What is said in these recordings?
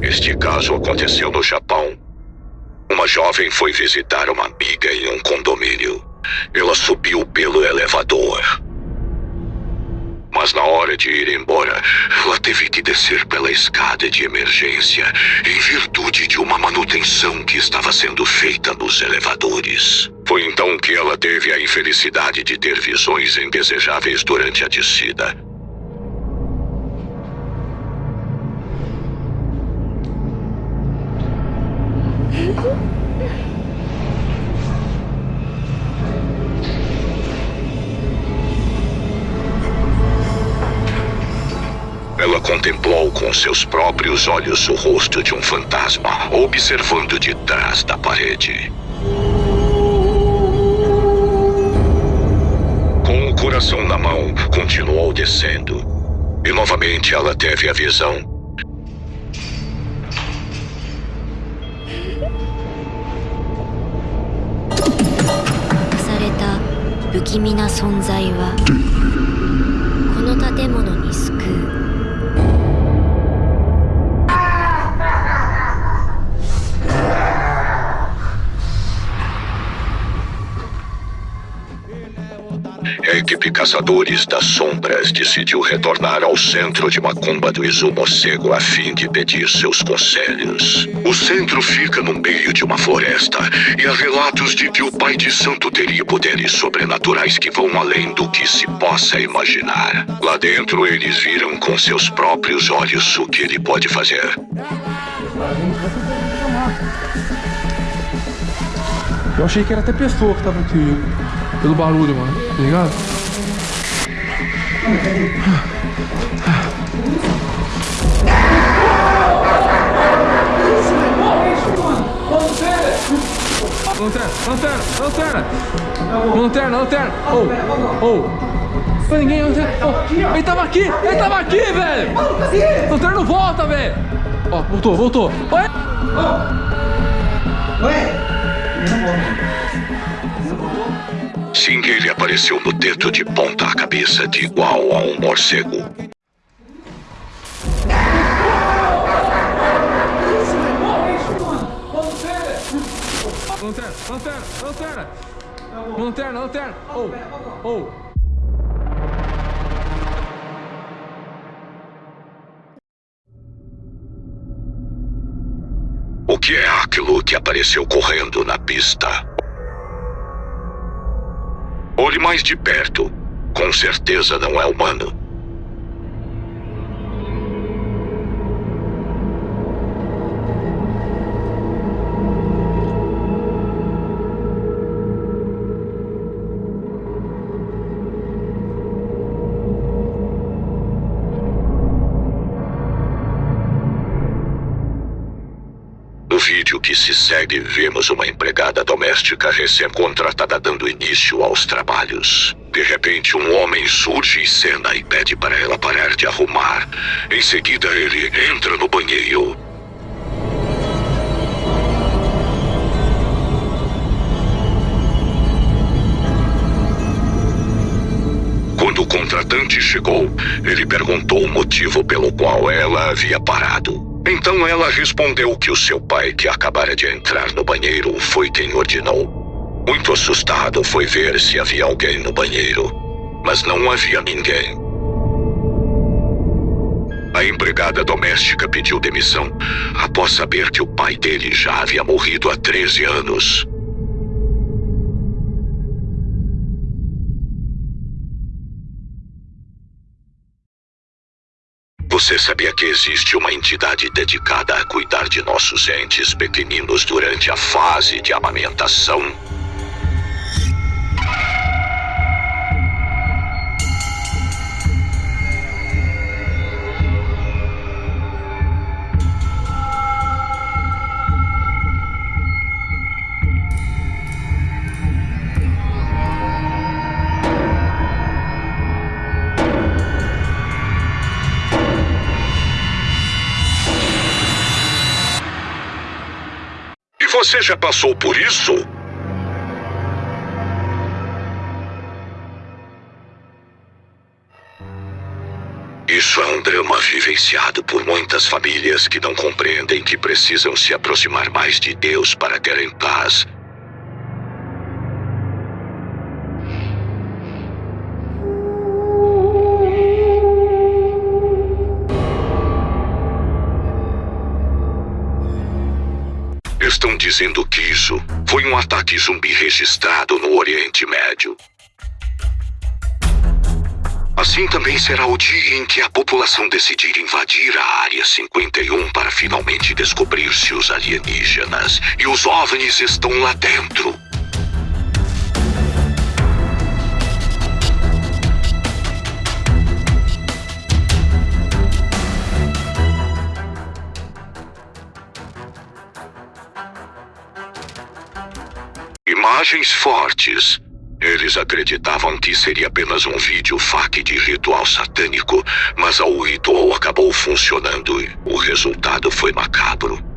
Este caso aconteceu no Japão. Uma jovem foi visitar uma amiga em um condomínio. Ela subiu pelo elevador mas na hora de ir embora, ela teve que descer pela escada de emergência em virtude de uma manutenção que estava sendo feita nos elevadores. Foi então que ela teve a infelicidade de ter visões indesejáveis durante a descida. contemplou com seus próprios olhos o rosto de um fantasma, observando de trás da parede. Com o coração na mão, continuou descendo. E novamente ela teve a visão された不気味な存在はこの建物に救う equipe Caçadores das Sombras decidiu retornar ao centro de Macumba do Izumocego a fim de pedir seus conselhos. O centro fica no meio de uma floresta e há relatos de que o Pai de Santo teria poderes sobrenaturais que vão além do que se possa imaginar. Lá dentro, eles viram com seus próprios olhos o que ele pode fazer. Eu achei que era até pessoa que tava aqui. Pelo barulho, mano. Tá ligado? Lanterna, lanterna, lanterna! Lanterna, lanterna! Ô, ô! Foi ninguém, lanterna! Ô, ele tava aqui! Ele tava aqui, velho! Lanterna não volta, velho! Ó, voltou, voltou! Oi! Sim, ele apareceu no teto de ponta cabeça de igual a um morcego. Lanterna, lanterna, lanterna! Lanterna, lanterna! Ô, ô! O que é aquilo que apareceu correndo na pista? Olhe mais de perto. Com certeza não é humano. No vídeo que se segue, vemos uma empregada doméstica recém-contratada dando início aos trabalhos. De repente, um homem surge em cena e pede para ela parar de arrumar. Em seguida, ele entra no banheiro. Quando o contratante chegou, ele perguntou o motivo pelo qual ela havia parado. Então ela respondeu que o seu pai, que acabara de entrar no banheiro, foi quem ordenou. Muito assustado, foi ver se havia alguém no banheiro, mas não havia ninguém. A empregada doméstica pediu demissão após saber que o pai dele já havia morrido há 13 anos. Você sabia que existe uma entidade dedicada a cuidar de nossos entes pequeninos durante a fase de amamentação? Você já passou por isso? Isso é um drama vivenciado por muitas famílias que não compreendem que precisam se aproximar mais de Deus para terem paz. Dizendo que isso foi um ataque zumbi registrado no Oriente Médio. Assim também será o dia em que a população decidir invadir a Área 51 para finalmente descobrir se os alienígenas e os OVNIs estão lá dentro. Imagens fortes. Eles acreditavam que seria apenas um vídeo fac de ritual satânico, mas o ritual acabou funcionando e o resultado foi macabro.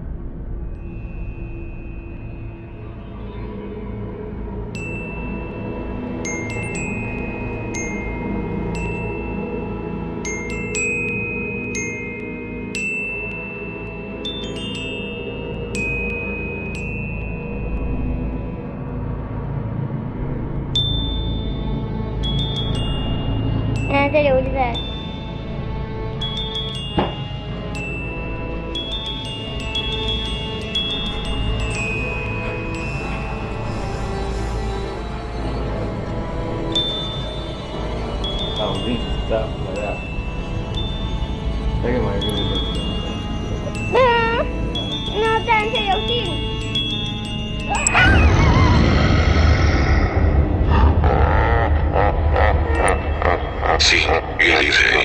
嗯这里我就在嗯好的再给我那站下游戏 Sim,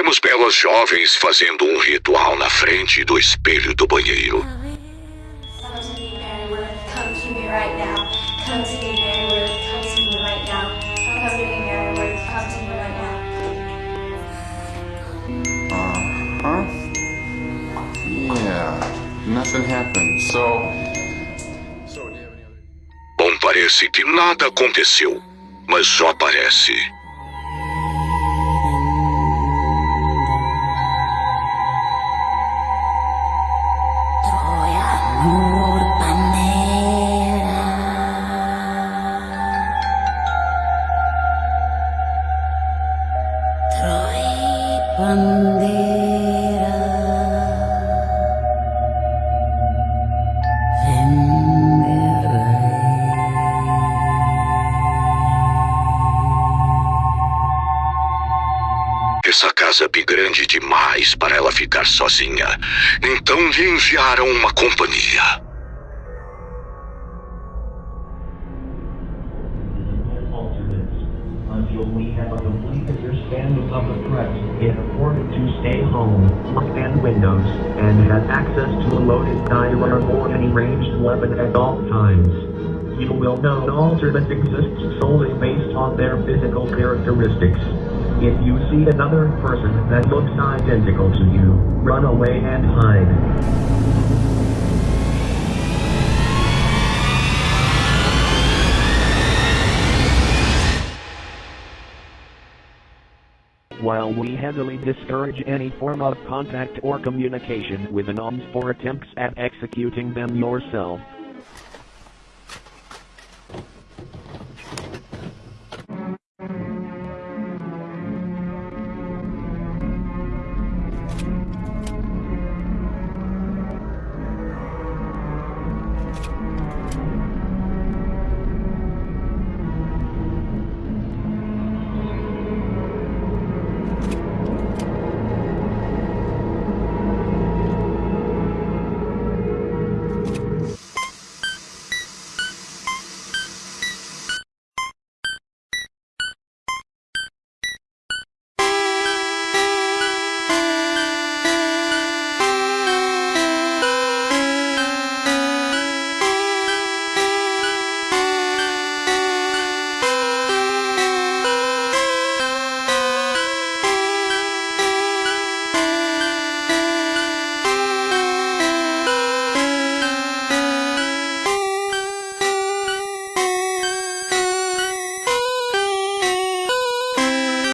temos belas jovens fazendo um ritual na frente do espelho do banheiro. Uh-huh. Yeah, nothing happened. So, so do you have any other? Bom, parece que nada aconteceu, mas só parece. Essa casa é grande demais para ela ficar sozinha. Então lhe enviaram uma companhia. the afforded to stay home, windows, and access to a loaded or any ranged weapon at all times. You will know an alternate exists solely based on their physical characteristics. If you see another person that looks identical to you, run away and hide. While we heavily discourage any form of contact or communication with anons for attempts at executing them yourself,